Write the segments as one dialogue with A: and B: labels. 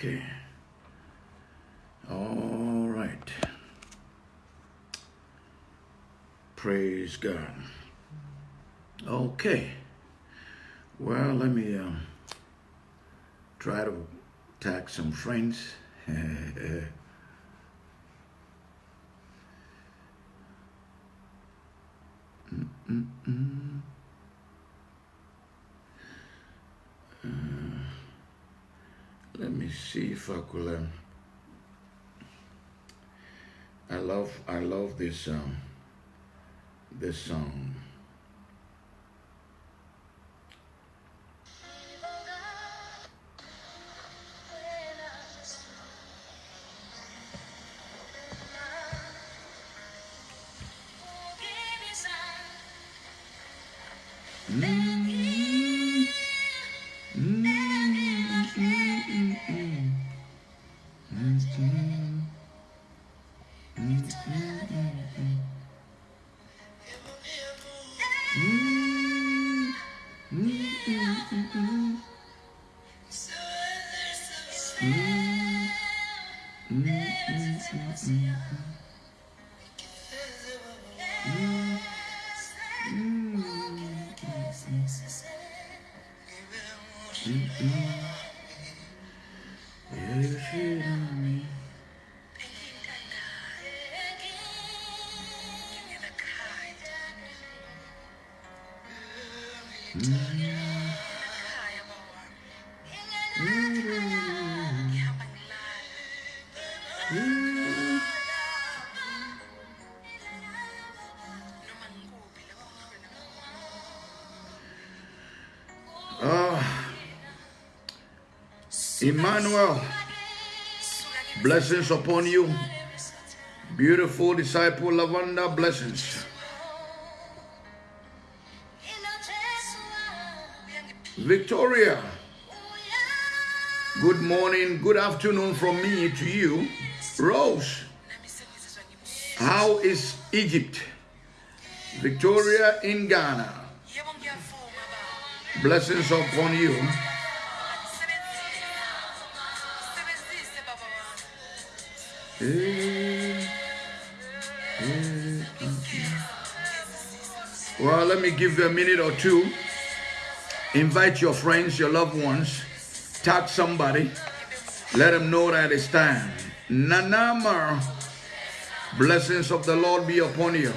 A: Okay. All right. Praise God. Okay. Well, let me um, try to tag some friends. Mm, mm, mm. Uh, let see if I could. Um, I love I love this um, this song. Emmanuel, blessings upon you. Beautiful disciple Lavanda, blessings. Victoria, good morning, good afternoon from me to you. Rose, how is Egypt? Victoria in Ghana, blessings upon you. Well, let me give you a minute or two. Invite your friends, your loved ones, tag somebody, let them know that it's time. Nanama, blessings of the Lord be upon you.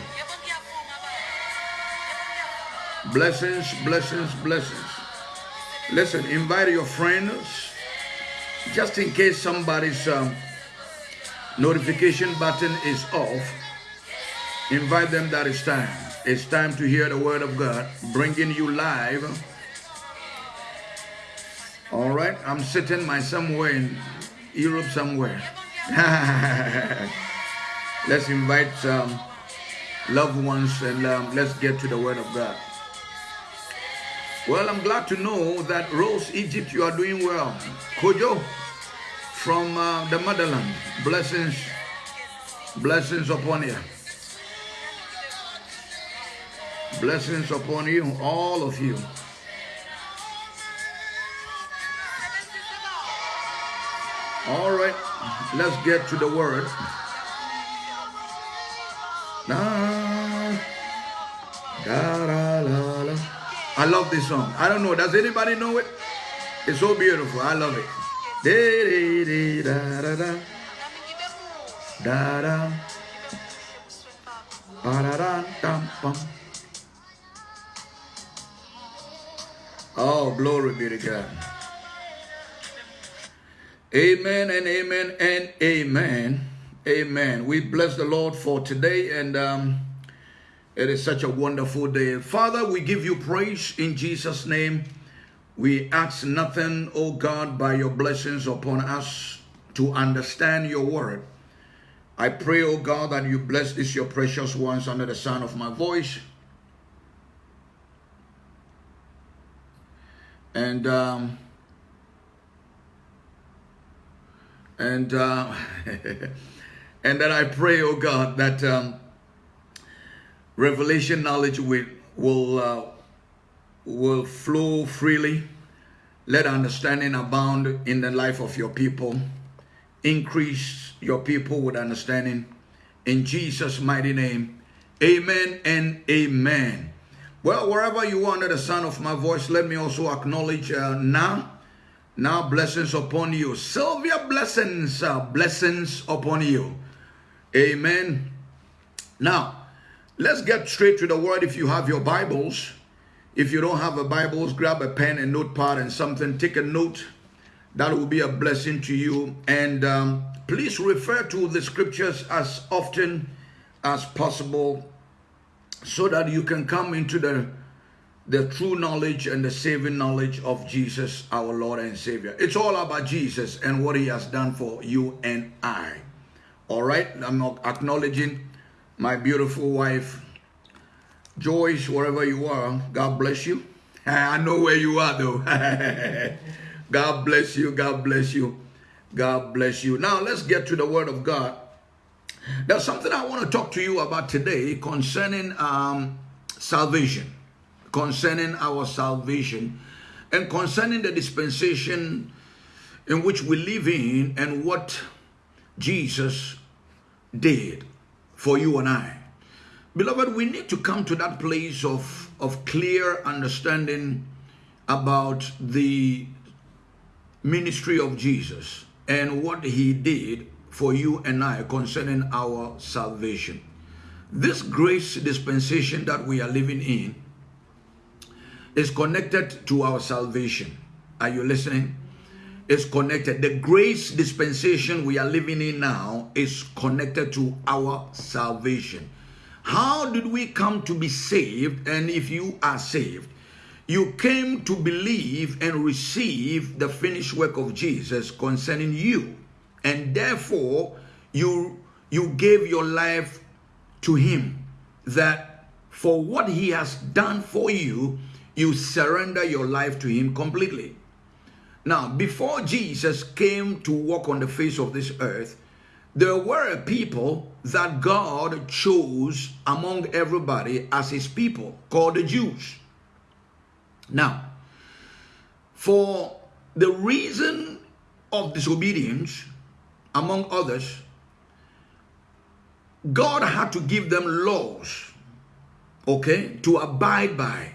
A: Blessings, blessings, blessings. Listen, invite your friends, just in case somebody's um, notification button is off. Invite them that it's time. It's time to hear the word of God, bringing you live. All right, I'm sitting my somewhere in Europe somewhere. let's invite um, loved ones and um, let's get to the word of God. Well, I'm glad to know that Rose Egypt, you are doing well. Kojo from uh, the motherland, blessings, blessings upon you. Blessings upon you, all of you. All right, let's get to the word. I love this song. I don't know. Does anybody know it? It's so beautiful. I love it. Da, da, da, da, da. Da, da. Ba, da, da, dum, bum. Oh, glory be to God. Amen and amen and amen. Amen. We bless the Lord for today and um, it is such a wonderful day. Father, we give you praise in Jesus' name. We ask nothing, O God, by your blessings upon us to understand your word. I pray, O God, that you bless this your precious ones under the sound of my voice. And um, and uh, and that I pray, oh God, that um, revelation knowledge will will uh, will flow freely Let understanding abound in the life of your people. Increase your people with understanding. In Jesus' mighty name, amen and amen. Well, wherever you are under the sound of my voice, let me also acknowledge uh, now, now blessings upon you. Sylvia, blessings, uh, blessings upon you. Amen. Now, let's get straight to the word if you have your Bibles. If you don't have a Bible, grab a pen and notepad and something. Take a note. That will be a blessing to you. And um, please refer to the scriptures as often as possible so that you can come into the the true knowledge and the saving knowledge of Jesus, our Lord and Savior. It's all about Jesus and what he has done for you and I. All right, I'm acknowledging my beautiful wife, Joyce, wherever you are, God bless you. I know where you are though. God bless you. God bless you. God bless you. Now let's get to the word of God. There's something I want to talk to you about today concerning um, salvation, concerning our salvation, and concerning the dispensation in which we live in and what Jesus did for you and I. Beloved, we need to come to that place of, of clear understanding about the ministry of Jesus and what he did for you and I concerning our salvation. This grace dispensation that we are living in is connected to our salvation. Are you listening? Is connected. The grace dispensation we are living in now is connected to our salvation. How did we come to be saved? And if you are saved, you came to believe and receive the finished work of Jesus concerning you. And therefore, you, you gave your life to him that for what he has done for you, you surrender your life to him completely. Now, before Jesus came to walk on the face of this earth, there were people that God chose among everybody as his people called the Jews. Now, for the reason of disobedience, among others, God had to give them laws, okay, to abide by.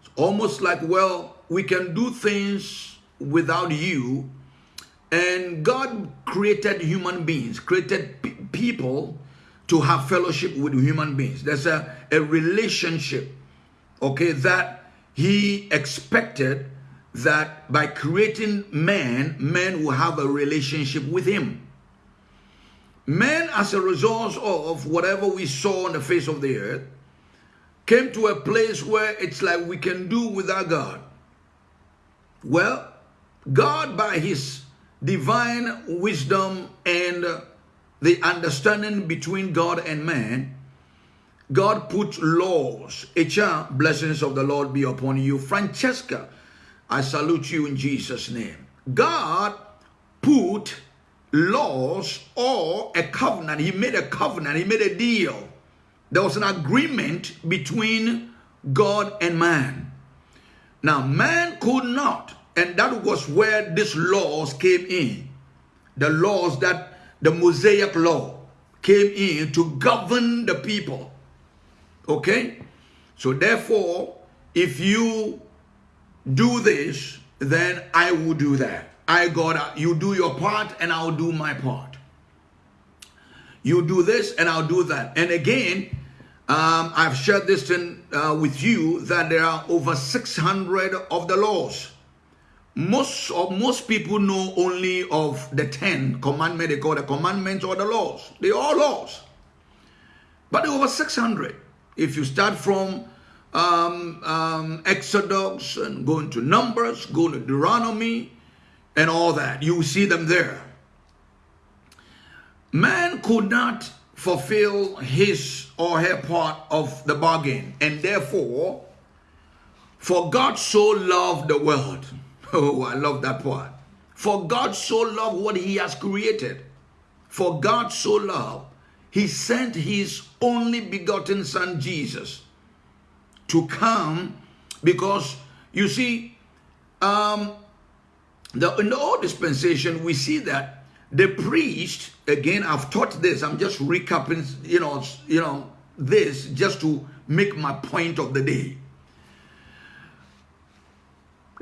A: It's almost like, well, we can do things without you, and God created human beings, created people to have fellowship with human beings. There's a, a relationship, okay, that he expected that by creating man, man will have a relationship with him. Man, as a result of whatever we saw on the face of the earth, came to a place where it's like we can do without God. Well, God, by his divine wisdom and the understanding between God and man, God put laws. HR, blessings of the Lord be upon you. Francesca, I salute you in Jesus' name. God put laws or a covenant. He made a covenant. He made a deal. There was an agreement between God and man. Now, man could not and that was where these laws came in. The laws that the Mosaic law came in to govern the people. Okay? So therefore, if you do this, then I will do that. I God, you do your part and I'll do my part. You do this and I'll do that. And again, um, I've shared this in, uh, with you that there are over 600 of the laws most of most people know only of the 10 commandments they call the commandments or the laws. They are laws. But there over 600 if you start from um, um, exodus and going to numbers go to deuteronomy and all that you see them there. Man could not fulfill his or her part of the bargain and therefore for god so loved the world Oh, I love that part. For God so loved what he has created. For God so loved, he sent his only begotten son Jesus to come because you see, um, the, in the old dispensation, we see that the priest, again, I've taught this, I'm just recapping, you know, you know, this just to make my point of the day.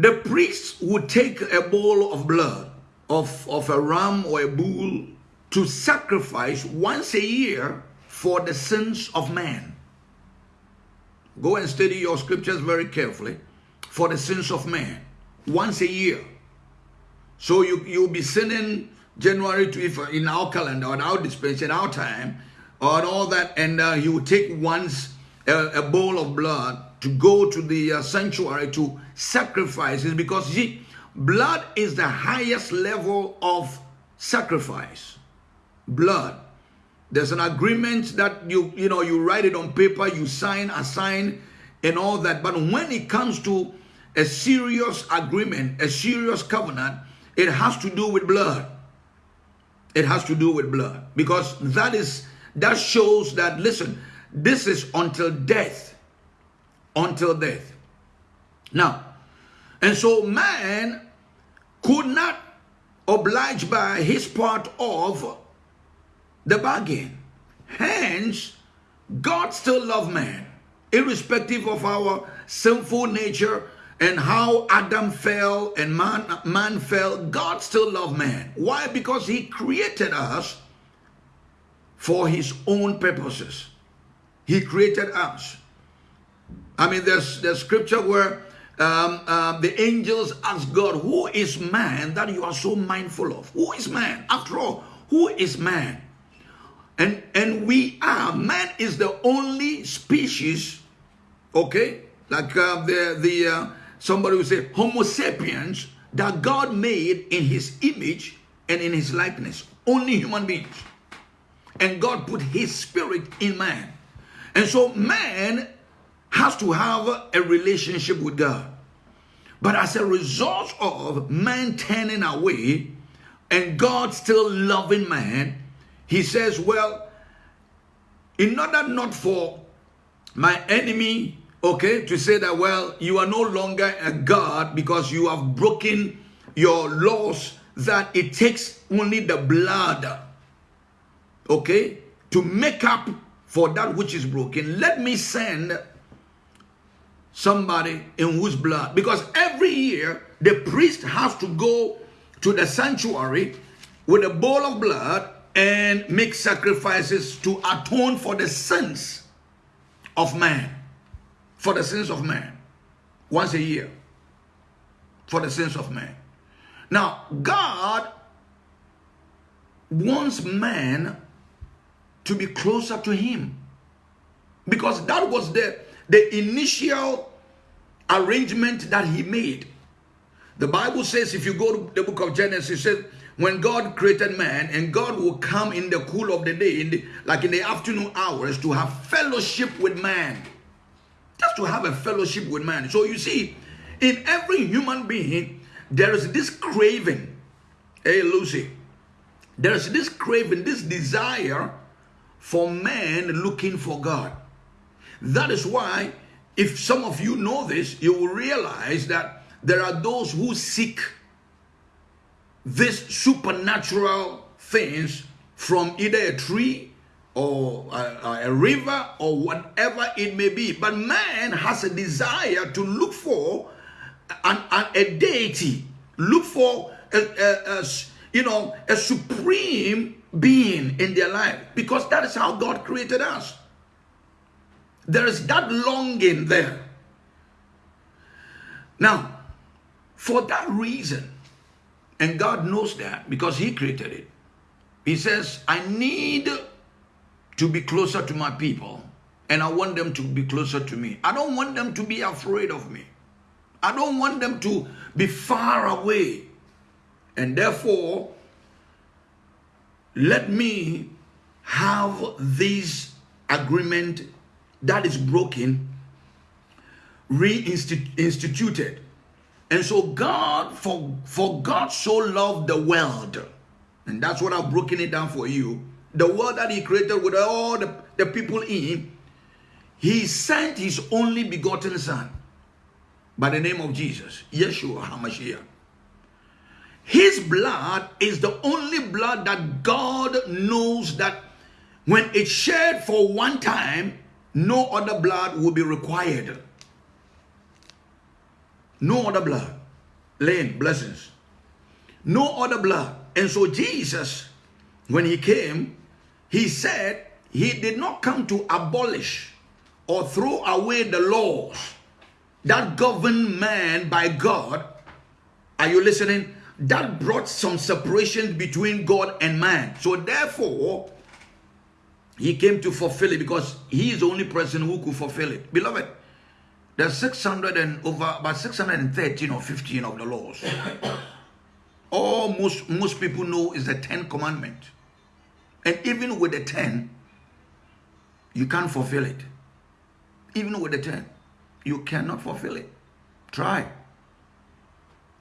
A: The priest would take a bowl of blood of, of a ram or a bull to sacrifice once a year for the sins of man. Go and study your scriptures very carefully for the sins of man once a year. So you, you'll be sinning January to if in our calendar, on our dispensation, our time, on all that, and uh, you take once a, a, bowl of blood to go to the uh, sanctuary to sacrifice is because see, blood is the highest level of sacrifice. Blood. There's an agreement that you you know you write it on paper, you sign, assign, and all that. But when it comes to a serious agreement, a serious covenant, it has to do with blood. It has to do with blood because that is that shows that listen, this is until death. Until death. Now, and so man could not oblige by his part of the bargain. Hence, God still loves man, irrespective of our sinful nature and how Adam fell and man, man fell. God still loves man. Why? Because he created us for his own purposes. He created us. I mean, there's the scripture where um, uh, the angels ask God, Who is man that you are so mindful of? Who is man? After all, who is man? And, and we are, man is the only species, okay, like uh, the, the uh, somebody would say, Homo sapiens, that God made in his image and in his likeness. Only human beings. And God put his spirit in man. And so man has to have a relationship with God. But as a result of man turning away and God still loving man, he says, well, in order not for my enemy, okay, to say that, well, you are no longer a God because you have broken your laws that it takes only the blood, okay, to make up for that which is broken. Let me send somebody in whose blood, because every year the priest has to go to the sanctuary with a bowl of blood and make sacrifices to atone for the sins of man. For the sins of man. Once a year. For the sins of man. Now, God wants man to be closer to him. Because that was the, the initial arrangement that he made. The Bible says, if you go to the book of Genesis, it says, when God created man and God will come in the cool of the day, in the, like in the afternoon hours, to have fellowship with man. Just to have a fellowship with man. So you see, in every human being, there is this craving. Hey, Lucy. There is this craving, this desire for man looking for God. That is why, if some of you know this, you will realize that there are those who seek these supernatural things from either a tree or a, a, river or whatever it may be. But man has a desire to look for an, an, a deity, look for a, a, you know a supreme being in their life because that is how God created us. There is that longing there. Now, for that reason, and God knows that because He created it. He says, I need to be closer to my people and I want them to be closer to me. I don't want them to be afraid of me. I don't want them to be far away. And therefore, let me have this agreement that is broken reinstituted and so God, for, for God so loved the world, and that's what I've broken it down for you, the world that he created with all the, the people in, he sent his only begotten son. by the name of Jesus, Yeshua HaMashiach. His blood is the only blood that God knows that when it's shed for one time, no other blood will be required. No other blood. Lane, blessings. No other blood. And so Jesus, when he came, he said he did not come to abolish or throw away the laws that govern man by God. Are you listening? That brought some separation between God and man. So therefore, he came to fulfill it because he is the only person who could fulfill it. Beloved, there's 600 and over about 613 or 15 of the laws. All most, most people know is the 10 commandment. And even with the 10, you can't fulfill it. Even with the 10, you cannot fulfill it. Try.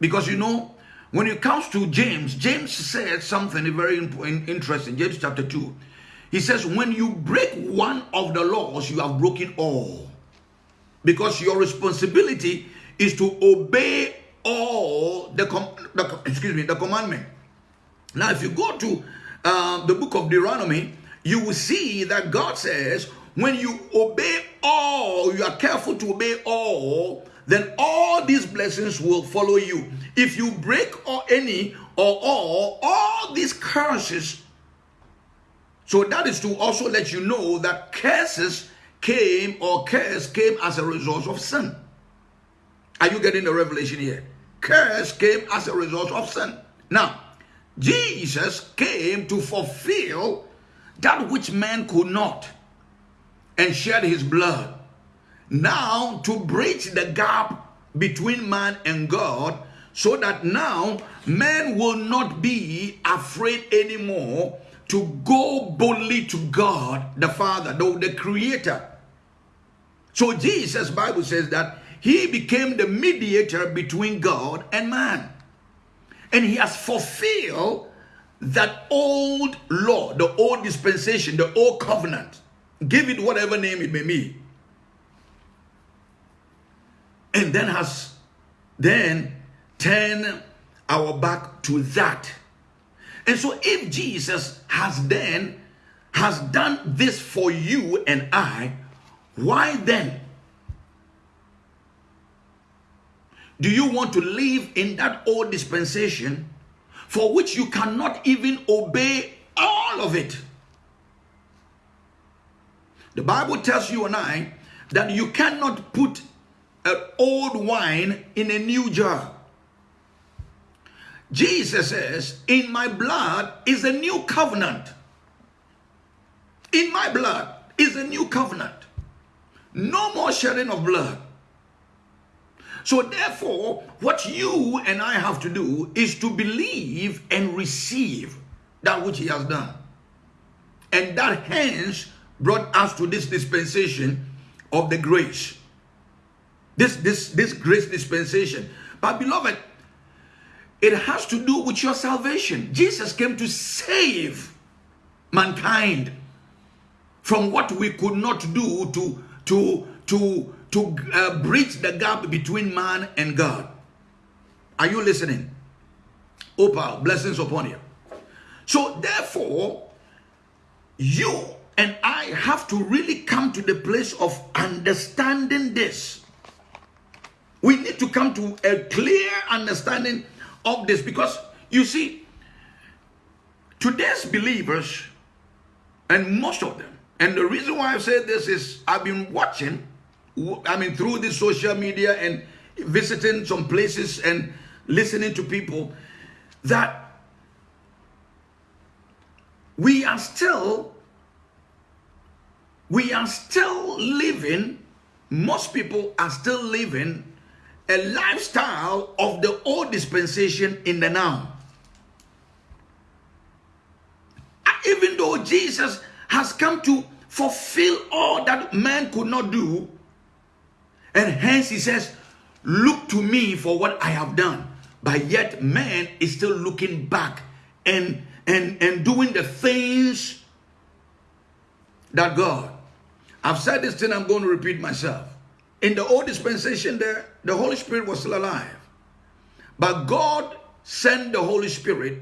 A: Because you know, when it comes to James, James said something very interesting. James chapter 2. He says, when you break one of the laws, you have broken all. Because your responsibility is to obey all the, the excuse me, the commandment. Now, if you go to uh, the book of Deuteronomy, you will see that God says, when you obey all, you are careful to obey all, then all these blessings will follow you. If you break or any or all, all these curses. So that is to also let you know that curses came or curse came as a result of sin. Are you getting the revelation here? Curse came as a result of sin. Now, Jesus came to fulfill that which man could not and shed his blood. Now, to bridge the gap between man and God, so that now man will not be afraid anymore to go boldly to God the Father, the, the Creator. So Jesus, Bible says that he became the mediator between God and man. And he has fulfilled that old law, the old dispensation, the old covenant. Give it whatever name it may be. And then has then turn our back to that. And so if Jesus has then has done this for you and I, why then do you want to live in that old dispensation for which you cannot even obey all of it? The Bible tells you and I that you cannot put an old wine in a new jar. Jesus says, In my blood is a new covenant. In my blood is a new covenant. No more shedding of blood. So therefore, what you and I have to do is to believe and receive that which he has done. And that hence brought us to this dispensation of the grace. This, this, this grace dispensation. But beloved, it has to do with your salvation. Jesus came to save mankind from what we could not do to, to, to, to uh, bridge the gap between man and God. Are you listening? Opal, blessings upon you. So therefore, you and I have to really come to the place of understanding this. We need to come to a clear understanding of this. Because you see, today's believers, and most of them, and the reason why I say this is I've been watching, I mean, through the social media and visiting some places and listening to people that we are still we are still living most people are still living a lifestyle of the old dispensation in the now. Even though Jesus has come to fulfill all that man could not do, and hence he says, Look to me for what I have done. But yet man is still looking back and and and doing the things that God. I've said this thing, I'm going to repeat myself. In the old dispensation there, the Holy Spirit was still alive. But God sent the Holy Spirit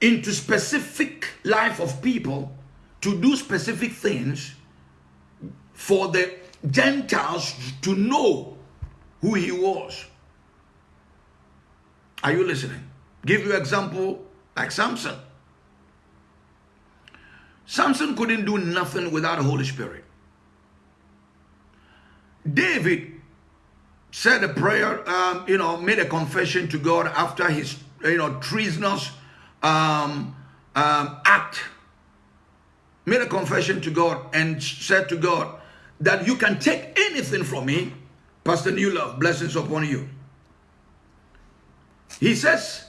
A: into specific life of people to do specific things for the Gentiles to know who he was. Are you listening? Give you example like Samson. Samson couldn't do nothing without the Holy Spirit. David said a prayer, um, you know, made a confession to God after his, you know, treasonous um, um, act. Made a confession to God and said to God that you can take anything from me. Pastor New Love, blessings upon you. He says,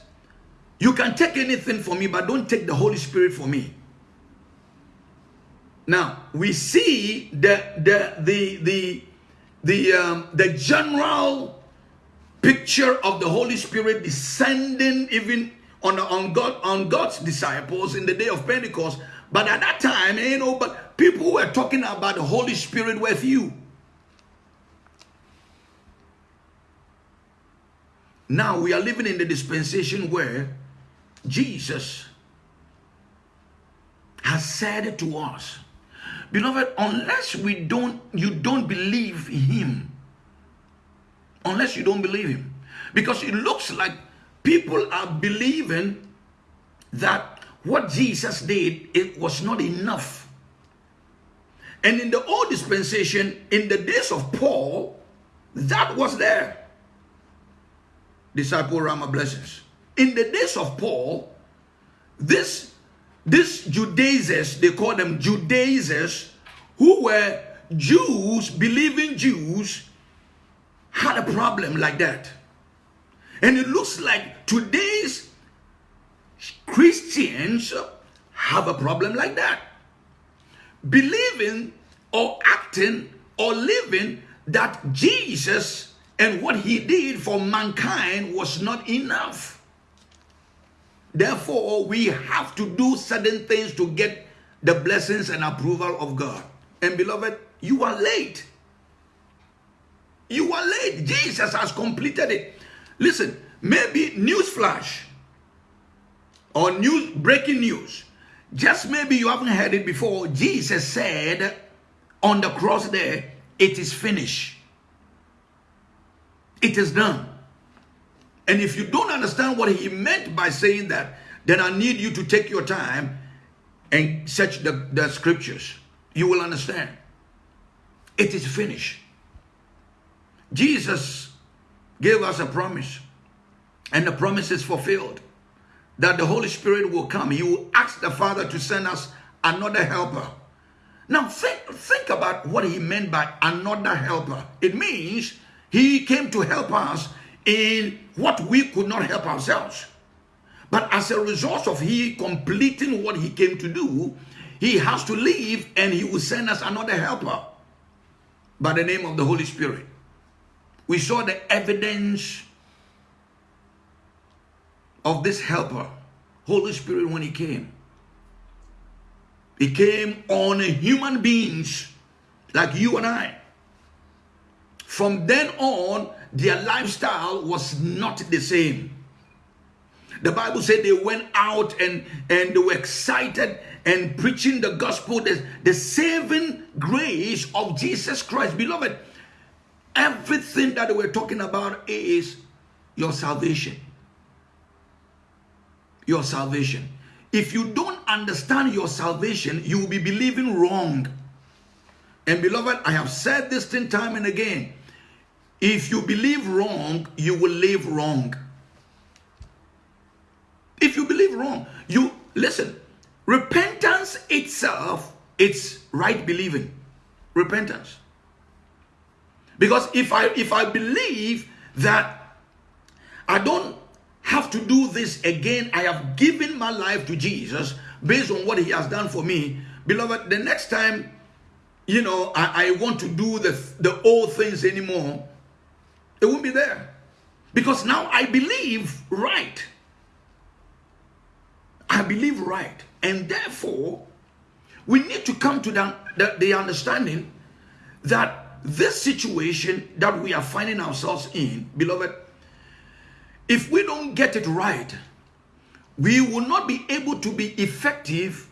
A: you can take anything from me, but don't take the Holy Spirit from me. Now we see the the the the the um, the general picture of the Holy Spirit descending even on on God on God's disciples in the day of Pentecost. But at that time, you know, but people were talking about the Holy Spirit with you. Now we are living in the dispensation where Jesus has said to us Beloved, unless we don't, you don't believe him. Unless you don't believe him. Because it looks like people are believing that what Jesus did, it was not enough. And in the old dispensation, in the days of Paul, that was there. Disciple Rama blessings. In the days of Paul, this these Judaizers, they call them Judaizers, who were Jews, believing Jews, had a problem like that. And it looks like today's Christians have a problem like that. Believing or acting or living that Jesus and what he did for mankind was not enough. Therefore, we have to do certain things to get the blessings and approval of God. And beloved, you are late. You are late. Jesus has completed it. Listen, maybe news flash or news breaking news. Just maybe you haven't heard it before. Jesus said on the cross there, it is finished. It is done. And if you don't understand what he meant by saying that, then I need you to take your time and search the, the scriptures. You will understand. It is finished. Jesus gave us a promise, and the promise is fulfilled that the Holy Spirit will come. He will ask the Father to send us another helper. Now, think, think about what he meant by another helper. It means he came to help us in what we could not help ourselves. But as a result of he completing what he came to do, he has to leave and he will send us another helper by the name of the Holy Spirit. We saw the evidence of this helper, Holy Spirit, when he came. He came on human beings like you and I. From then on, their lifestyle was not the same. The Bible said they went out and, and they were excited and preaching the gospel, the, the saving grace of Jesus Christ. Beloved, everything that we're talking about is your salvation. Your salvation. If you don't understand your salvation, you will be believing wrong. And beloved, I have said this thing time and again. If you believe wrong, you will live wrong. If you believe wrong, you listen. Repentance itself, it's right believing. Repentance. Because if I if I believe that I don't have to do this again, I have given my life to Jesus based on what he has done for me, beloved, the next time you know I, I want to do the the old things anymore, it won't be there. Because now I believe right. I believe right. And therefore, we need to come to the, the, the understanding that this situation that we are finding ourselves in, beloved, if we don't get it right, we will not be able to be effective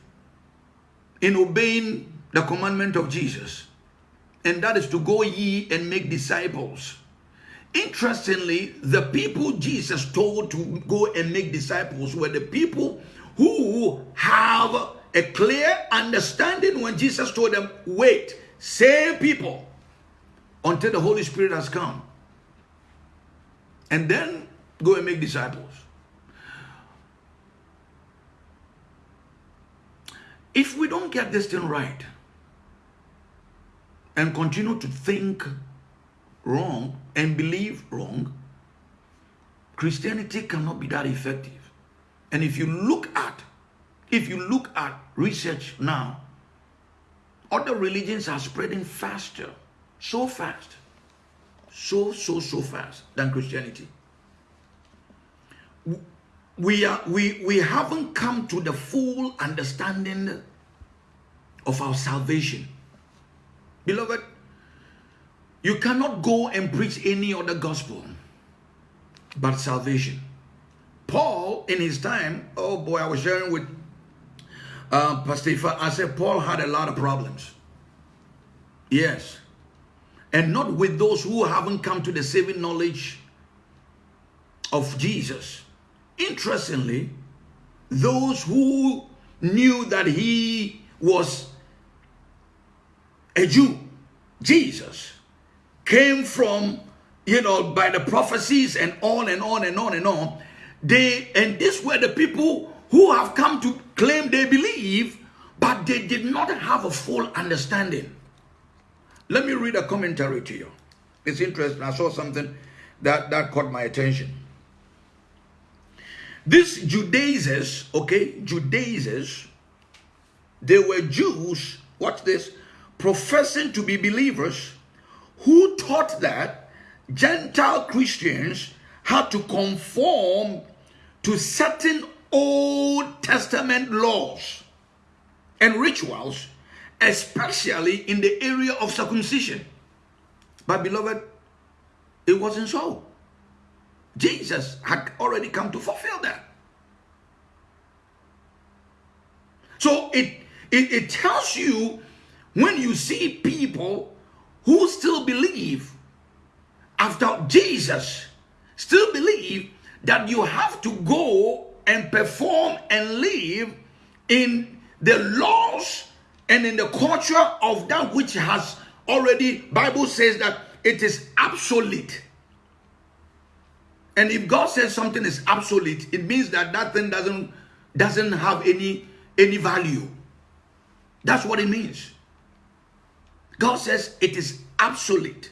A: in obeying the commandment of Jesus. And that is to go ye and make disciples. Interestingly, the people Jesus told to go and make disciples were the people who have a clear understanding when Jesus told them, wait, same people until the Holy Spirit has come. And then go and make disciples. If we don't get this thing right and continue to think wrong and believe wrong, Christianity cannot be that effective. And if you look at, if you look at research now, other religions are spreading faster, so fast, so, so, so fast than Christianity. We, are, we, we haven't come to the full understanding of our salvation. Beloved, you cannot go and preach any other gospel but salvation. Paul, in his time, oh boy, I was sharing with uh, Pastor I said Paul had a lot of problems. Yes. And not with those who haven't come to the saving knowledge of Jesus. Interestingly, those who knew that he was a Jew, Jesus, came from, you know, by the prophecies and on and on and on and on. They, and this were the people who have come to claim they believe, but they did not have a full understanding. Let me read a commentary to you. It's interesting. I saw something that, that caught my attention. These Judaizers, okay, Judaizers, they were Jews, watch this, professing to be believers who taught that Gentile Christians had to conform to certain Old Testament laws and rituals, especially in the area of circumcision. But beloved, it wasn't so. Jesus had already come to fulfill that. So it, it, it tells you when you see people who still believe after Jesus, still believe that you have to go and perform and live in the laws and in the culture of that which has already bible says that it is obsolete and if god says something is obsolete it means that that thing doesn't doesn't have any any value. That's what it means god says it is absolute.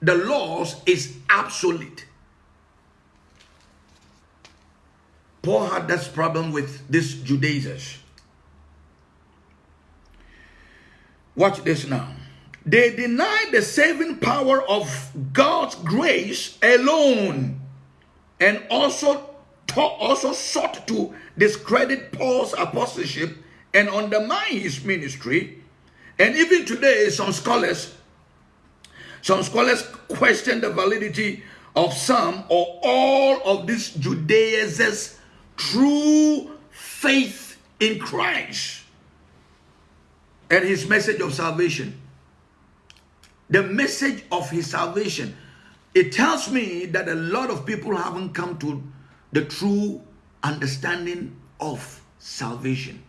A: the laws is absolute. Paul had this problem with these Judaizers. Watch this now. They denied the saving power of God's grace alone and also also sought to discredit Paul's apostleship and undermine his ministry. And even today, some scholars, some scholars question the validity of some or all of these Judaizers true faith in Christ and his message of salvation. The message of his salvation. It tells me that a lot of people haven't come to the true understanding of salvation.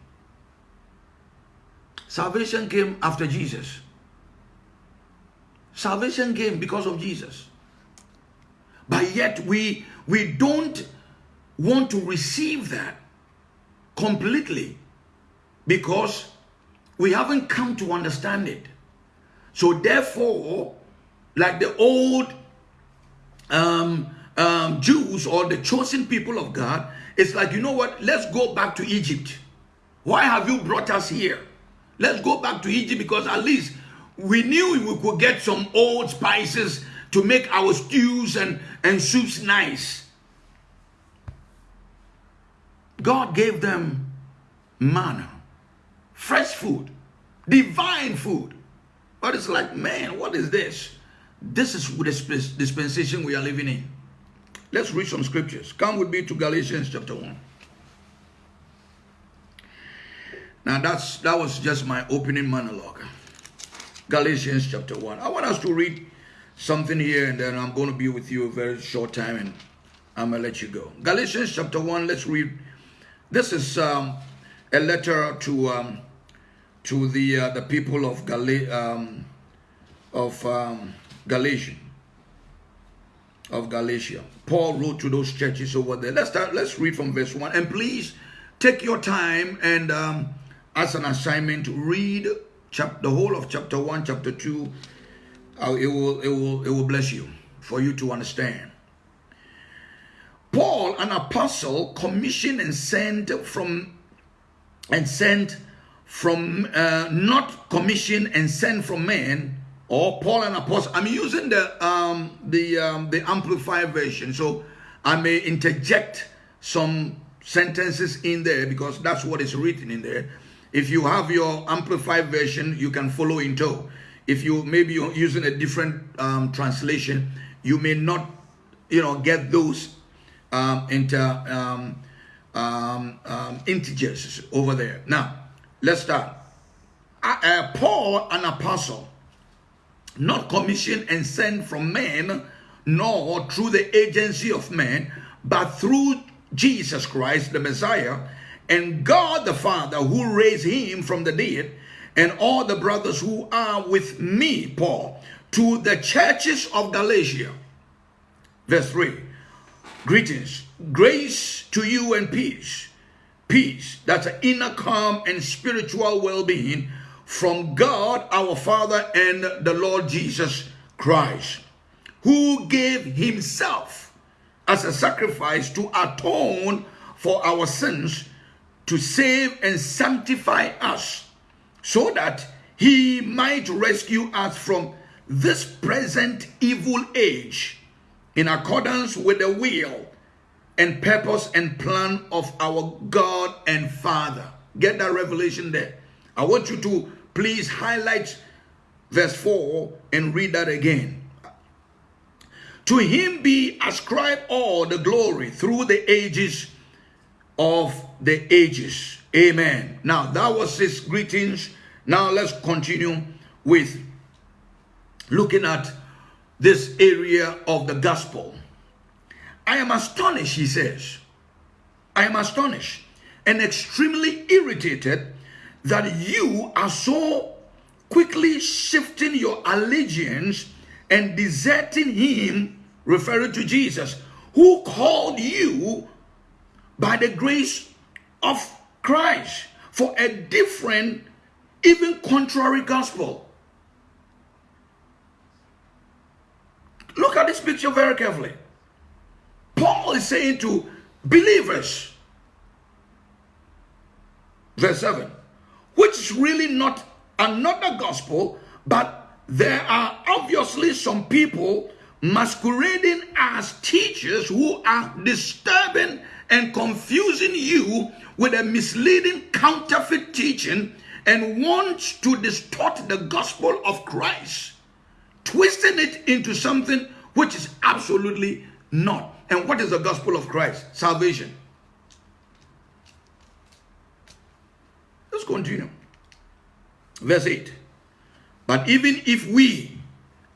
A: Salvation came after Jesus. Salvation came because of Jesus. But yet we we don't want to receive that completely because we haven't come to understand it. So therefore, like the old um, um, Jews or the chosen people of God, it's like, you know what? Let's go back to Egypt. Why have you brought us here? Let's go back to Egypt because at least we knew we could get some old spices to make our stews and, and soups nice. God gave them manna, fresh food, divine food. But it's like, man, what is this? This is the dispensation we are living in. Let's read some scriptures. Come with me to Galatians chapter 1. Now that's that was just my opening monologue. Galatians chapter 1. I want us to read something here and then I'm going to be with you a very short time and I'm going to let you go. Galatians chapter 1, let's read. This is um, a letter to um, to the uh, the people of Gal um, of um, Galatia of Galatia. Paul wrote to those churches over there. Let's start. Let's read from verse one, and please take your time and um, as an assignment read chap the whole of chapter one, chapter two. Uh, it will it will it will bless you for you to understand. Paul, an apostle, commissioned and sent from and sent from uh, not commissioned and sent from men or Paul an apostle. I'm using the um, the um, the amplified version, so I may interject some sentences in there because that's what is written in there. If you have your amplified version, you can follow in tow. If you maybe you're using a different um, translation, you may not, you know, get those um, into um, um, um, integers over there. Now, let's start. Uh, Paul, an apostle, not commissioned and sent from men, nor through the agency of men, but through Jesus Christ, the Messiah, and God the Father, who raised him from the dead, and all the brothers who are with me, Paul, to the churches of Galatia. Verse 3 Greetings, grace to you and peace. Peace, that's an inner calm and spiritual well being from God our Father and the Lord Jesus Christ, who gave himself as a sacrifice to atone for our sins, to save and sanctify us, so that he might rescue us from this present evil age in accordance with the will and purpose and plan of our God and Father. Get that revelation there. I want you to Please highlight verse 4 and read that again. To him be ascribed all the glory through the ages of the ages. Amen. Now that was his greetings. Now let's continue with looking at this area of the gospel. I am astonished, he says. I am astonished and extremely irritated that you are so quickly shifting your allegiance and deserting him, referring to Jesus, who called you by the grace of Christ for a different, even contrary gospel. Look at this picture very carefully. Paul is saying to believers, verse 7 which is really not another gospel, but there are obviously some people masquerading as teachers who are disturbing and confusing you with a misleading counterfeit teaching and want to distort the gospel of Christ, twisting it into something which is absolutely not. And what is the gospel of Christ? Salvation. Let's continue. Verse 8. But even if we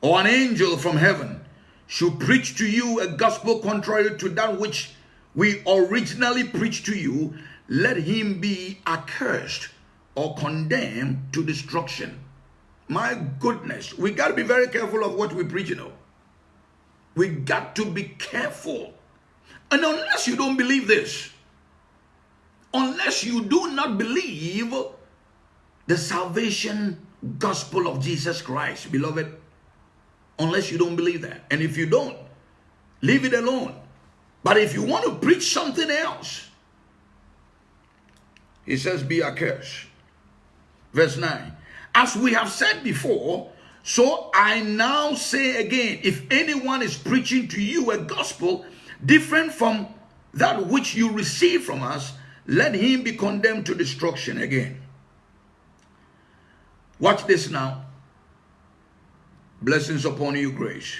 A: or an angel from heaven should preach to you a gospel contrary to that which we originally preached to you, let him be accursed or condemned to destruction. My goodness, we got to be very careful of what we preach, you know. We got to be careful. And unless you don't believe this, unless you do not believe the salvation gospel of Jesus Christ, beloved, unless you don't believe that. And if you don't, leave it alone. But if you want to preach something else, he says, be accursed. Verse 9. As we have said before, so I now say again, if anyone is preaching to you a gospel different from that which you receive from us, let him be condemned to destruction again. Watch this now. Blessings upon you, grace.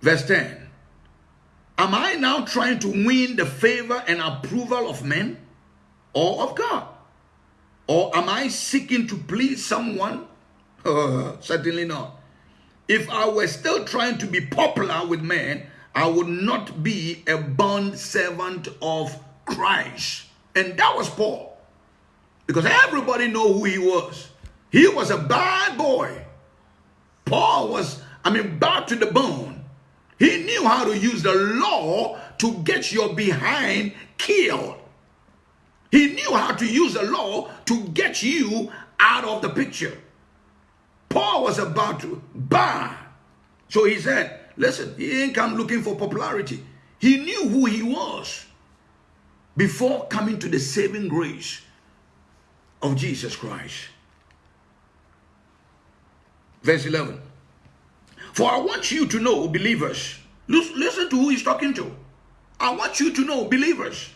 A: Verse 10. Am I now trying to win the favor and approval of men or of God? Or am I seeking to please someone? Uh, certainly not. If I were still trying to be popular with men, I would not be a bond servant of Christ. And that was Paul. Because everybody know who he was. He was a bad boy. Paul was, I mean, bad to the bone. He knew how to use the law to get your behind killed. He knew how to use the law to get you out of the picture. Paul was about to buy. So he said, listen, he ain't come looking for popularity. He knew who he was before coming to the saving grace of Jesus Christ. Verse 11. For I want you to know, believers, listen to who he's talking to. I want you to know, believers,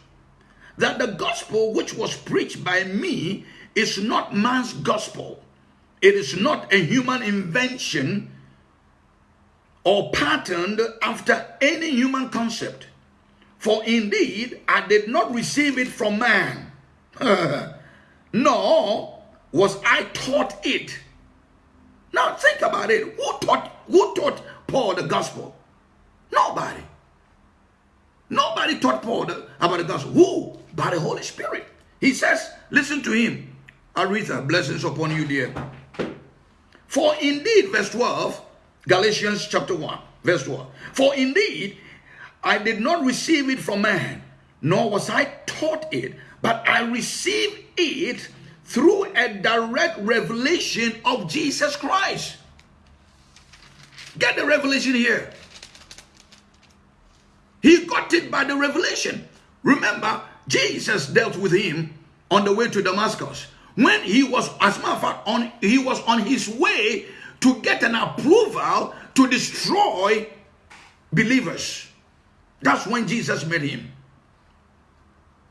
A: that the gospel which was preached by me is not man's gospel. It is not a human invention or patterned after any human concept. For indeed, I did not receive it from man, nor was I taught it now think about it. Who taught who taught Paul the gospel? Nobody. Nobody taught Paul the, about the gospel. Who? By the Holy Spirit. He says, listen to him. Aretha, blessings upon you, dear. For indeed, verse 12, Galatians chapter 1, verse 12. For indeed, I did not receive it from man, nor was I taught it, but I received it through a direct revelation of Jesus Christ. Get the revelation here. He got it by the revelation. Remember, Jesus dealt with him on the way to Damascus. When he was, as a matter of fact, on, he was on his way to get an approval to destroy believers. That's when Jesus met him.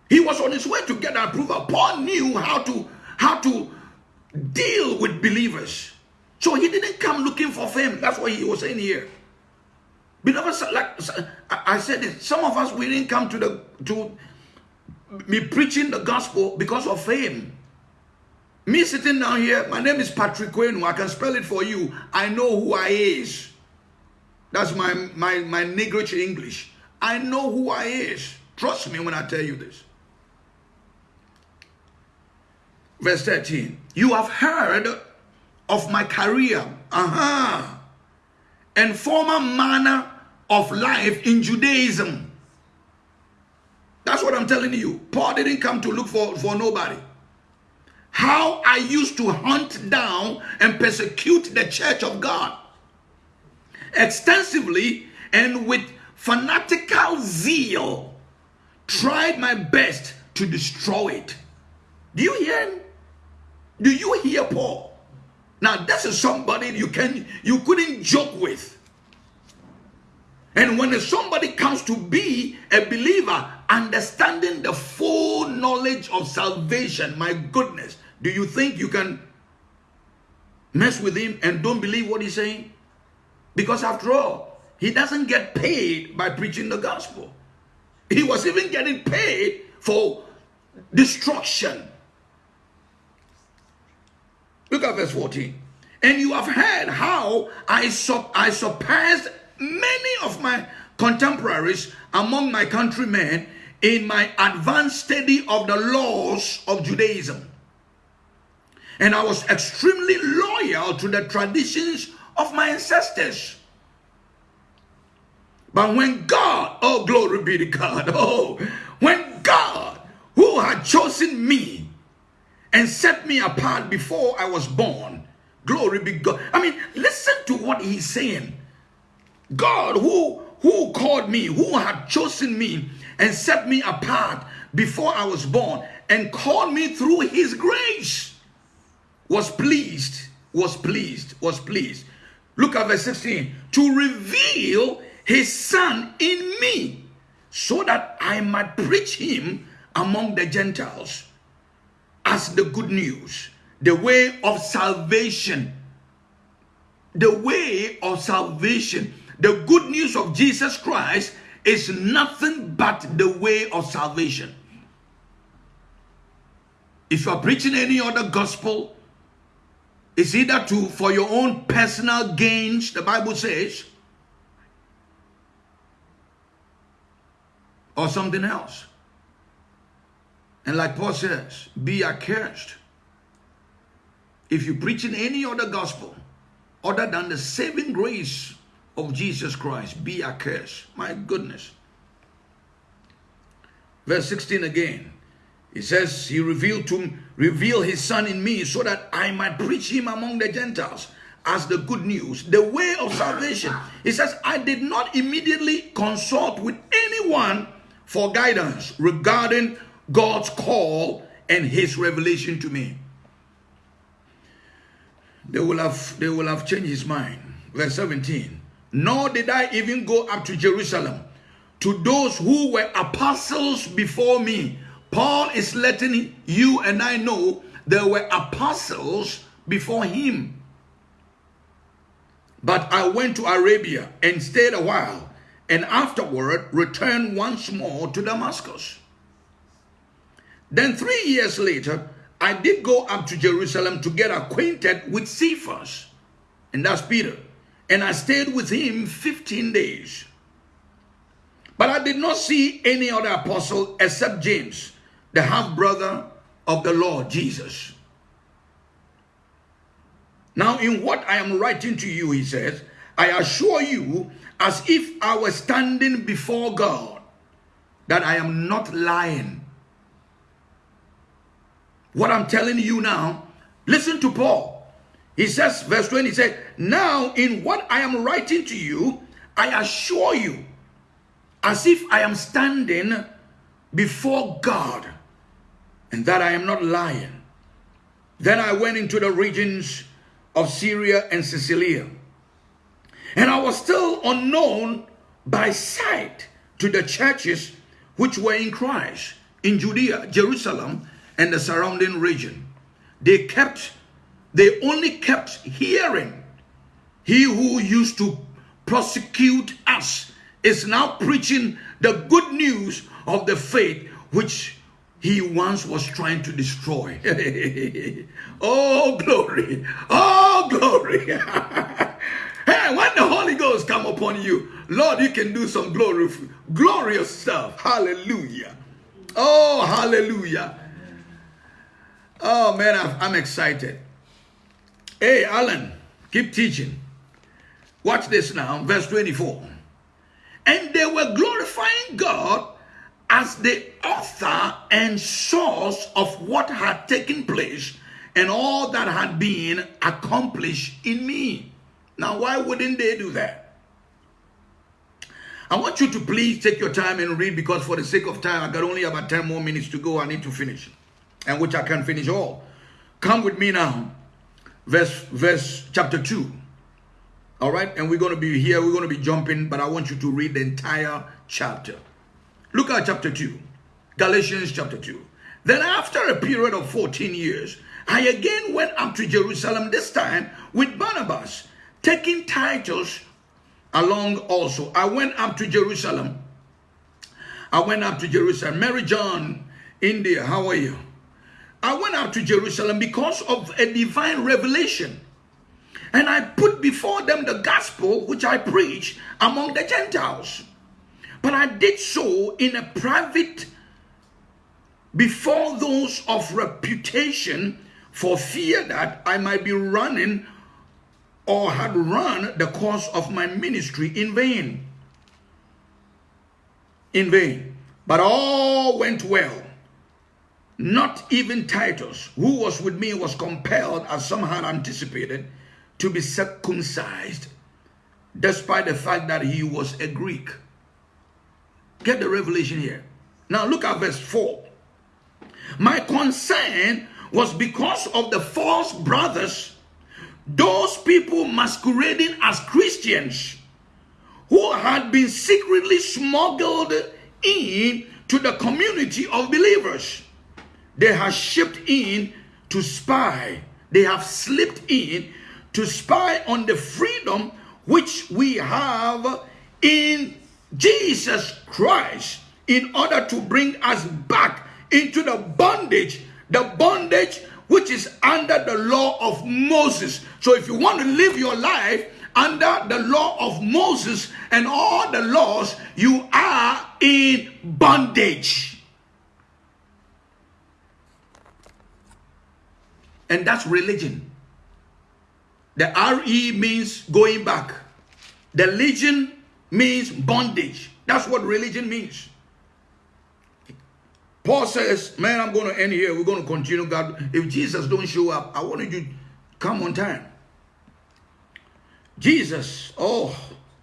A: He was on his way to get approval. Paul knew how to how to deal with believers. So he didn't come looking for fame. That's what he was saying here. Beloved, like I said, it, some of us we didn't come to the to me preaching the gospel because of fame. Me sitting down here, my name is Patrick Quenu. I can spell it for you. I know who I is. That's my my my Negrich English. I know who I is. Trust me when I tell you this. Verse 13. You have heard of my career, uh-huh, and former manner of life in Judaism. That's what I'm telling you. Paul didn't come to look for, for nobody. How I used to hunt down and persecute the church of God extensively and with fanatical zeal tried my best to destroy it. Do you hear do you hear Paul? Now this is somebody you can you couldn't joke with. And when somebody comes to be a believer, understanding the full knowledge of salvation, my goodness, do you think you can mess with him and don't believe what he's saying? Because after all, he doesn't get paid by preaching the gospel. He was even getting paid for destruction. Look at verse 14. And you have heard how I, sur I surpassed many of my contemporaries among my countrymen in my advanced study of the laws of Judaism. And I was extremely loyal to the traditions of my ancestors. But when God, oh glory be to God, oh, when God, who had chosen me and set me apart before I was born. Glory be God. I mean, listen to what he's saying. God who who called me, who had chosen me and set me apart before I was born and called me through his grace was pleased, was pleased, was pleased. Look at verse 16. To reveal his son in me so that I might preach him among the Gentiles as the good news, the way of salvation. the way of salvation. The good news of Jesus Christ is nothing but the way of salvation. If you are preaching any other gospel, it's either to for your own personal gains, the Bible says, or something else. And like Paul says, be accursed. If you preach in any other gospel other than the saving grace of Jesus Christ, be accursed. My goodness. Verse 16 again. He says, He revealed to reveal his son in me so that I might preach him among the Gentiles as the good news, the way of salvation. He says, I did not immediately consult with anyone for guidance regarding God's call and his revelation to me. They will have they will have changed his mind. Verse 17. Nor did I even go up to Jerusalem to those who were apostles before me. Paul is letting you and I know there were apostles before him. But I went to Arabia and stayed a while, and afterward returned once more to Damascus. Then three years later, I did go up to Jerusalem to get acquainted with Cephas, and that's Peter. And I stayed with him 15 days. But I did not see any other apostle except James, the half brother of the Lord Jesus. Now, in what I am writing to you, he says, I assure you, as if I were standing before God, that I am not lying. What I'm telling you now, listen to Paul. He says, verse 20, he said, Now in what I am writing to you, I assure you, as if I am standing before God, and that I am not lying. Then I went into the regions of Syria and Cilicia, and I was still unknown by sight to the churches which were in Christ in Judea, Jerusalem, and the surrounding region. They kept, they only kept hearing. He who used to prosecute us is now preaching the good news of the faith which he once was trying to destroy. oh, glory. Oh, glory. hey, when the Holy Ghost come upon you, Lord, you can do some glory, glorious stuff. Hallelujah. Oh, hallelujah. Oh man, I'm excited. Hey, Alan, keep teaching. Watch this now, verse 24. And they were glorifying God as the author and source of what had taken place and all that had been accomplished in me. Now, why wouldn't they do that? I want you to please take your time and read because for the sake of time, I got only about 10 more minutes to go. I need to finish and which I can finish all. Come with me now. Verse, verse chapter 2. All right, and we're going to be here, we're going to be jumping, but I want you to read the entire chapter. Look at chapter 2, Galatians chapter 2. Then after a period of 14 years, I again went up to Jerusalem, this time with Barnabas, taking Titus along also. I went up to Jerusalem. I went up to Jerusalem. Mary John, India, how are you? I went out to Jerusalem because of a divine revelation. And I put before them the gospel which I preach among the Gentiles. But I did so in a private, before those of reputation, for fear that I might be running or had run the course of my ministry in vain. In vain. But all went well not even Titus, who was with me, was compelled, as some had anticipated, to be circumcised, despite the fact that he was a Greek. Get the revelation here. Now look at verse 4. My concern was because of the false brothers, those people masquerading as Christians, who had been secretly smuggled in to the community of believers they have shipped in to spy. They have slipped in to spy on the freedom which we have in Jesus Christ in order to bring us back into the bondage, the bondage which is under the law of Moses. So if you want to live your life under the law of Moses and all the laws, you are in bondage. And that's religion. The RE means going back. The legion means bondage. That's what religion means. Paul says, man, I'm going to end here. We're going to continue. God, if Jesus don't show up, I want you to come on time. Jesus, oh,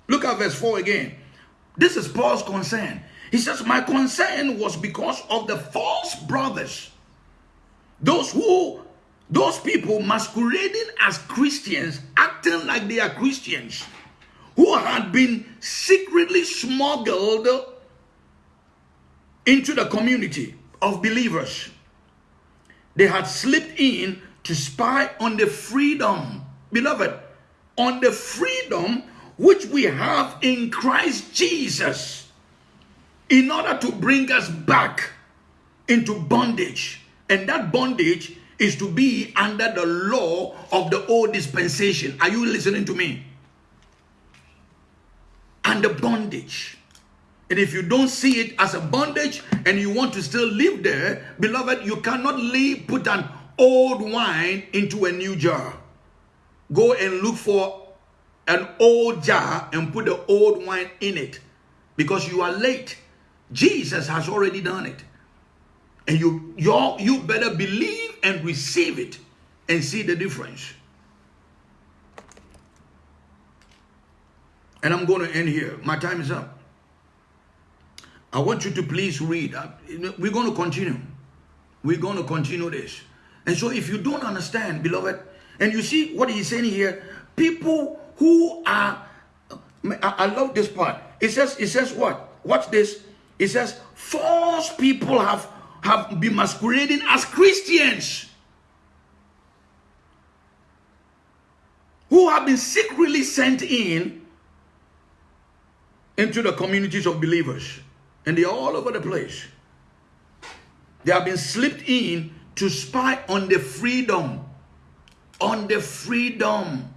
A: look at verse 4 again. This is Paul's concern. He says, my concern was because of the false brothers. Those who, those people masquerading as Christians, acting like they are Christians, who had been secretly smuggled into the community of believers. They had slipped in to spy on the freedom, beloved, on the freedom which we have in Christ Jesus in order to bring us back into bondage. And that bondage is to be under the law of the old dispensation. Are you listening to me? Under bondage. And if you don't see it as a bondage and you want to still live there, beloved, you cannot leave, put an old wine into a new jar. Go and look for an old jar and put the old wine in it because you are late. Jesus has already done it. And you, you you better believe and receive it and see the difference. And I'm going to end here. My time is up. I want you to please read. Uh, we're going to continue. We're going to continue this. And so if you don't understand, beloved, and you see what he's saying here, people who are, I love this part. It says, it says what? Watch this. It says, false people have, have been masquerading as Christians. Who have been secretly sent in into the communities of believers. And they're all over the place. They have been slipped in to spy on the freedom. On the freedom.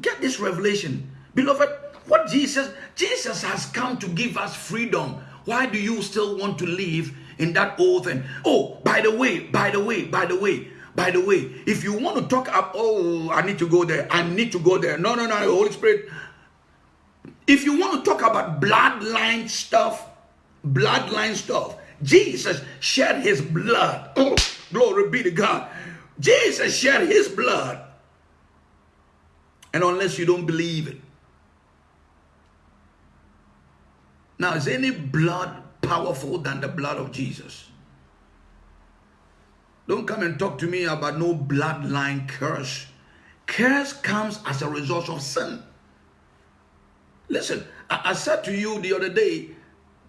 A: Get this revelation. Beloved, what Jesus, Jesus has come to give us freedom. Why do you still want to live in that old thing? Oh, by the way, by the way, by the way, by the way, if you want to talk up, oh, I need to go there, I need to go there. No, no, no, Holy Spirit, if you want to talk about bloodline stuff, bloodline stuff, Jesus shed his blood. Oh, glory be to God. Jesus shed his blood. And unless you don't believe it. Now, is any blood powerful than the blood of Jesus? Don't come and talk to me about no bloodline curse. Curse comes as a result of sin. Listen, I, I said to you the other day,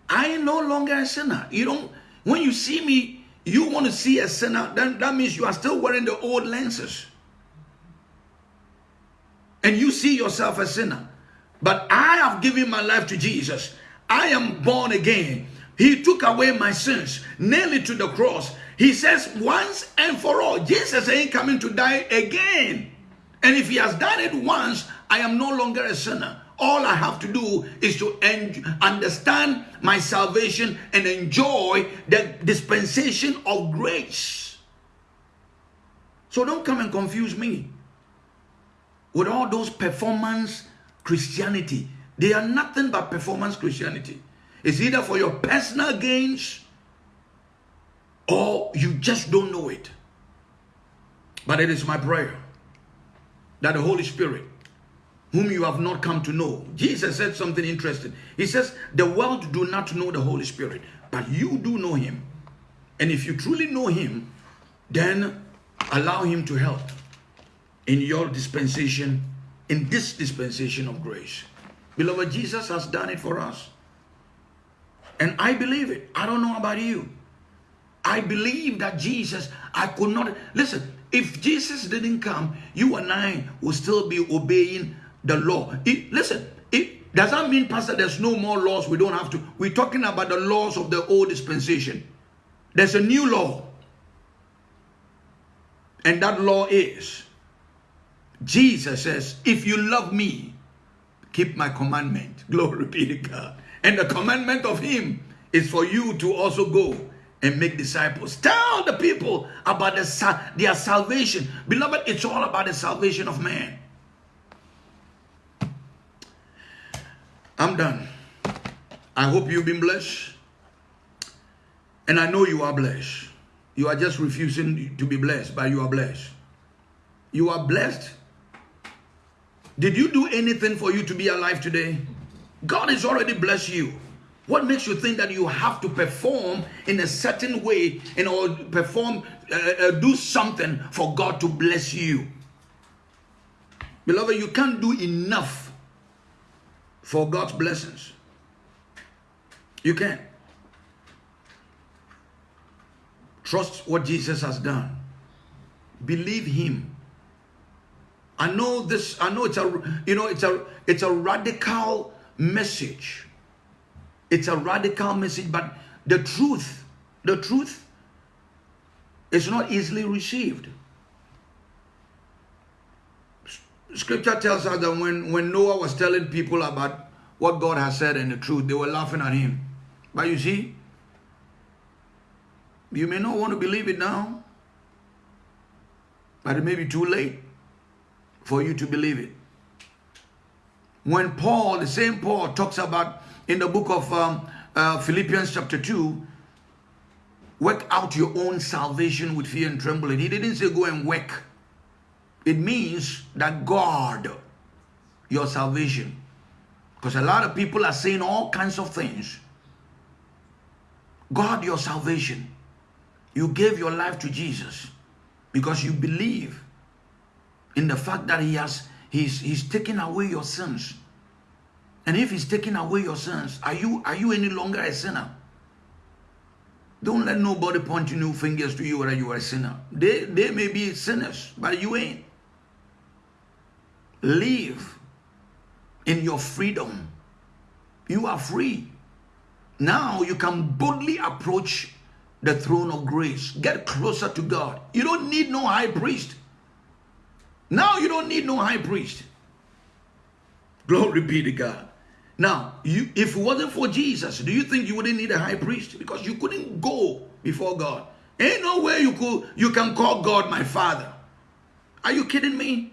A: I am no longer a sinner. You don't, when you see me, you want to see a sinner, then that means you are still wearing the old lenses. And you see yourself a sinner. But I have given my life to Jesus. I am born again. He took away my sins, nailed it to the cross. He says once and for all, Jesus ain't coming to die again. And if he has done it once, I am no longer a sinner. All I have to do is to understand my salvation and enjoy the dispensation of grace. So don't come and confuse me with all those performance Christianity. They are nothing but performance Christianity. It's either for your personal gains or you just don't know it. But it is my prayer that the Holy Spirit whom you have not come to know. Jesus said something interesting. He says, the world do not know the Holy Spirit, but you do know him. And if you truly know him, then allow him to help in your dispensation, in this dispensation of grace. Beloved, Jesus has done it for us. And I believe it. I don't know about you. I believe that Jesus, I could not. Listen, if Jesus didn't come, you and I will still be obeying the law. It, listen, it does that mean, Pastor, there's no more laws. We don't have to. We're talking about the laws of the old dispensation. There's a new law. And that law is Jesus says, If you love me, keep my commandment. Glory be to God. And the commandment of Him is for you to also go and make disciples. Tell the people about the, their salvation. Beloved, it's all about the salvation of man. I'm done. I hope you've been blessed. And I know you are blessed. You are just refusing to be blessed, but you are blessed. You are blessed. Did you do anything for you to be alive today? God has already blessed you. What makes you think that you have to perform in a certain way and or perform, uh, uh, do something for God to bless you? Beloved, you can't do enough for God's blessings. You can't. Trust what Jesus has done. Believe Him. I know this. I know it's a you know it's a it's a radical message it's a radical message, but the truth, the truth is not easily received. Scripture tells us that when, when Noah was telling people about what God has said and the truth, they were laughing at him. But you see, you may not want to believe it now, but it may be too late for you to believe it. When Paul, the same Paul, talks about in the book of um, uh, Philippians chapter 2, work out your own salvation with fear and trembling. He didn't say go and work. It means that God, your salvation. Because a lot of people are saying all kinds of things. God, your salvation. You gave your life to Jesus because you believe in the fact that he has he's he's taking away your sins and if he's taking away your sins, are you are you any longer a sinner? Don't let nobody point new fingers to you whether you are a sinner. They they may be sinners, but you ain't. Live in your freedom. You are free. Now you can boldly approach the throne of grace. Get closer to God. You don't need no high priest. Now you don't need no high priest. Glory be to God. Now, you, if it wasn't for Jesus, do you think you wouldn't need a high priest? Because you couldn't go before God. Ain't no way you could you can call God my father. Are you kidding me?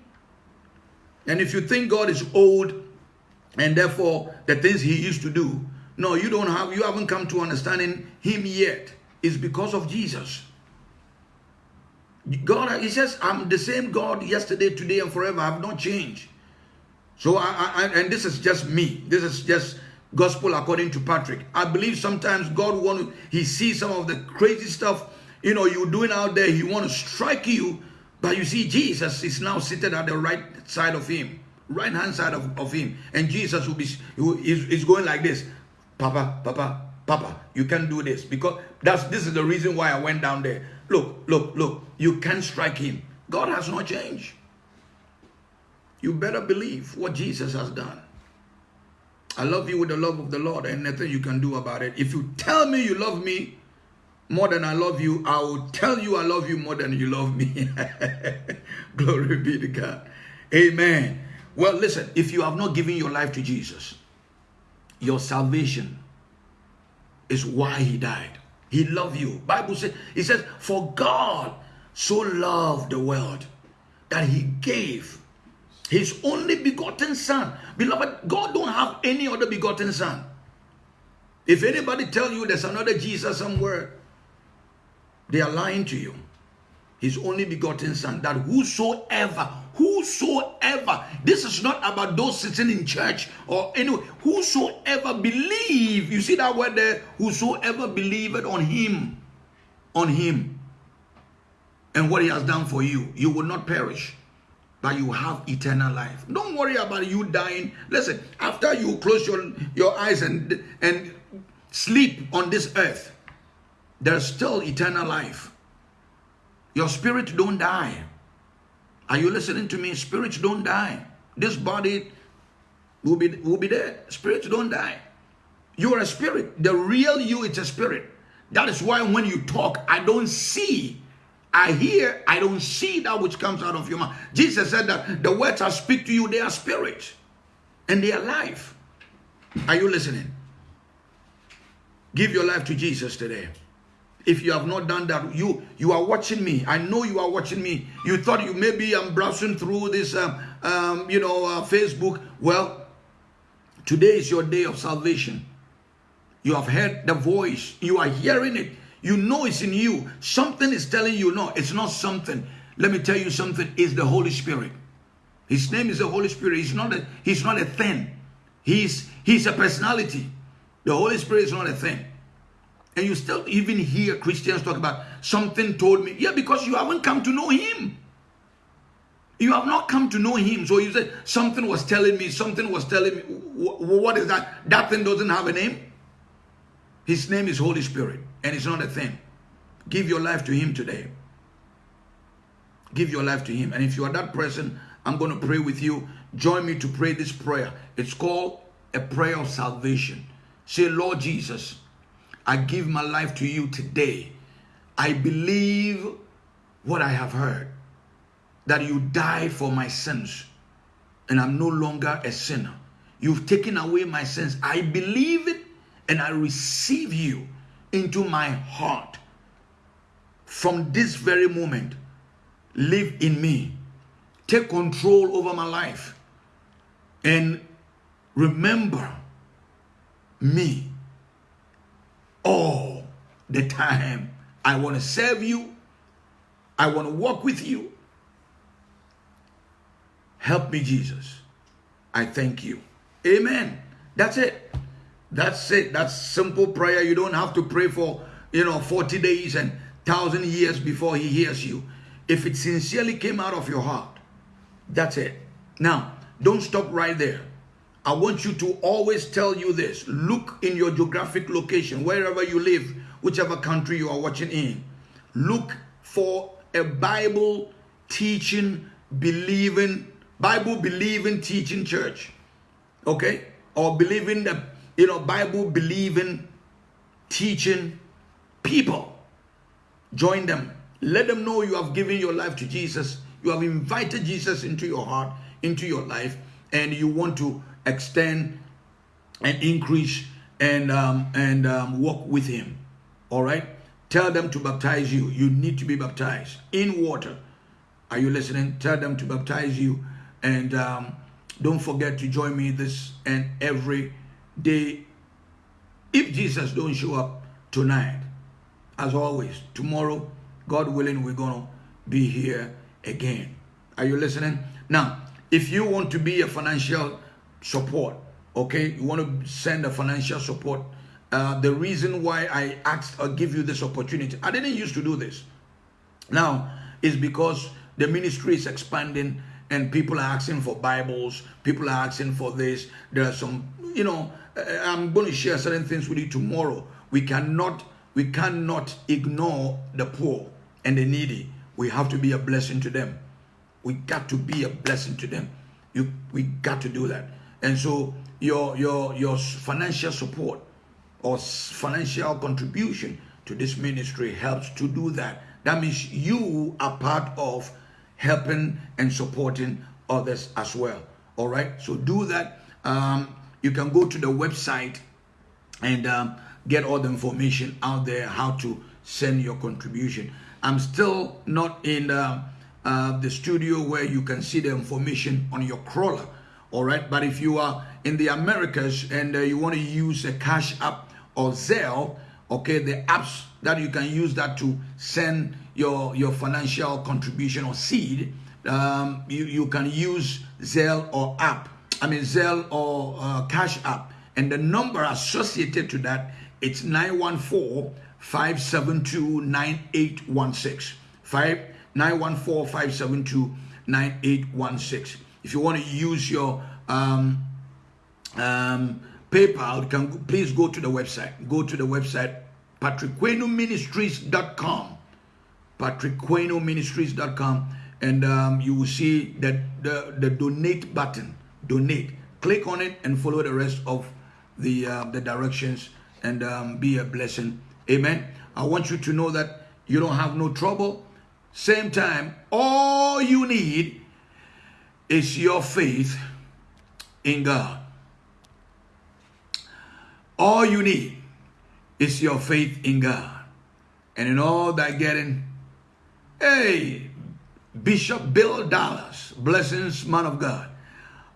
A: And if you think God is old and therefore the things he used to do, no, you don't have you haven't come to understanding him yet. It's because of Jesus. God, he says, I'm the same God yesterday, today, and forever. I have not changed. So, I, I, and this is just me. This is just gospel according to Patrick. I believe sometimes God want he sees some of the crazy stuff, you know, you're doing out there. He want to strike you. But you see, Jesus is now seated at the right side of him, right hand side of, of him. And Jesus will be, is, is going like this. Papa, Papa, Papa, you can't do this. Because that's, this is the reason why I went down there. Look, look, look. You can't strike him. God has not changed. You better believe what Jesus has done. I love you with the love of the Lord and nothing you can do about it. If you tell me you love me more than I love you, I will tell you I love you more than you love me. Glory be to God. Amen. Well, listen, if you have not given your life to Jesus, your salvation is why he died. He loved you. Bible says, he says, for God so loved the world that he gave his only begotten son. Beloved, God don't have any other begotten son. If anybody tell you there's another Jesus somewhere, they are lying to you. His only begotten son, that whosoever, whosoever, this is not about those sitting in church or anyway, whosoever believe, you see that word there, whosoever believeth on him, on him, and what he has done for you, you will not perish but you have eternal life. Don't worry about you dying. Listen, after you close your, your eyes and, and sleep on this earth, there's still eternal life. Your spirit don't die. Are you listening to me? Spirits don't die. This body will be, will be there. Spirits don't die. You are a spirit. The real you is a spirit. That is why when you talk, I don't see. I hear, I don't see that which comes out of your mouth. Jesus said that the words I speak to you, they are spirit and they are life. Are you listening? Give your life to Jesus today. If you have not done that, you you are watching me. I know you are watching me. You thought you maybe I'm browsing through this, um, um, you know, uh, Facebook. Well, today is your day of salvation. You have heard the voice. You are hearing it. You know it's in you. Something is telling you, no, it's not something. Let me tell you something. It's the Holy Spirit. His name is the Holy Spirit. He's not a, he's not a thing. He's, he's a personality. The Holy Spirit is not a thing. And you still even hear Christians talk about something told me. Yeah, because you haven't come to know him. You have not come to know him. So you said something was telling me, something was telling me. What is that? That thing doesn't have a name. His name is Holy Spirit, and it's not a thing. Give your life to Him today. Give your life to Him. And if you are that person, I'm going to pray with you. Join me to pray this prayer. It's called a prayer of salvation. Say, Lord Jesus, I give my life to you today. I believe what I have heard that you died for my sins and I'm no longer a sinner. You've taken away my sins. I believe it and I receive you into my heart from this very moment. Live in me. Take control over my life. And remember me all the time. I want to serve you. I want to walk with you. Help me, Jesus. I thank you. Amen. That's it. That's it. That's simple prayer. You don't have to pray for, you know, 40 days and 1,000 years before he hears you. If it sincerely came out of your heart, that's it. Now, don't stop right there. I want you to always tell you this. Look in your geographic location, wherever you live, whichever country you are watching in. Look for a Bible teaching, believing, Bible believing teaching church. Okay? Or believing the you know, Bible believing, teaching people. Join them. Let them know you have given your life to Jesus. You have invited Jesus into your heart, into your life, and you want to extend and increase and um, and um, walk with Him. All right. Tell them to baptize you. You need to be baptized in water. Are you listening? Tell them to baptize you, and um, don't forget to join me this and every day if Jesus don't show up tonight, as always, tomorrow, God willing, we're to be here again. Are you listening? Now, if you want to be a financial support, okay, you want to send a financial support, uh, the reason why I asked or give you this opportunity, I didn't used to do this. Now, is because the ministry is expanding and people are asking for Bibles, people are asking for this. There are some, you know, uh, I'm going to share certain things with you tomorrow. We cannot we cannot ignore the poor and the needy. We have to be a blessing to them. We got to be a blessing to them. You we got to do that. And so your your your financial support or financial contribution to this ministry helps to do that. That means you are part of helping and supporting others as well. All right. So do that. Um, you can go to the website and um, get all the information out there how to send your contribution. I'm still not in uh, uh, the studio where you can see the information on your crawler. All right, but if you are in the Americas and uh, you want to use a Cash App or Zelle, okay, the apps that you can use that to send your your financial contribution or seed, um, you you can use Zelle or app I mean Zelle or uh, Cash App, and the number associated to that it's 914 572 9816. 914 572 9816. If you want to use your um, um, PayPal, can please go to the website. Go to the website patrickquenoministries.com. patrickquenoministries.com. And um, you will see that the, the donate button. Donate. Click on it and follow the rest of the, uh, the directions and um, be a blessing. Amen. I want you to know that you don't have no trouble. Same time, all you need is your faith in God. All you need is your faith in God. And in all that getting, hey, Bishop Bill Dallas, blessings, man of God.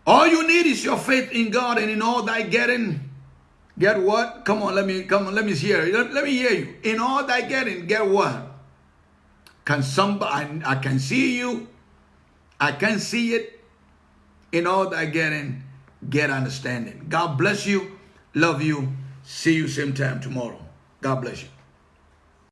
A: All you need is your faith in God, and in all that getting, get what? Come on, let me come on, let me hear. Let, let me hear you. In all that getting, get what? Can somebody I, I can see you, I can see it. In all that getting, get understanding. God bless you. Love you. See you same time tomorrow. God bless you.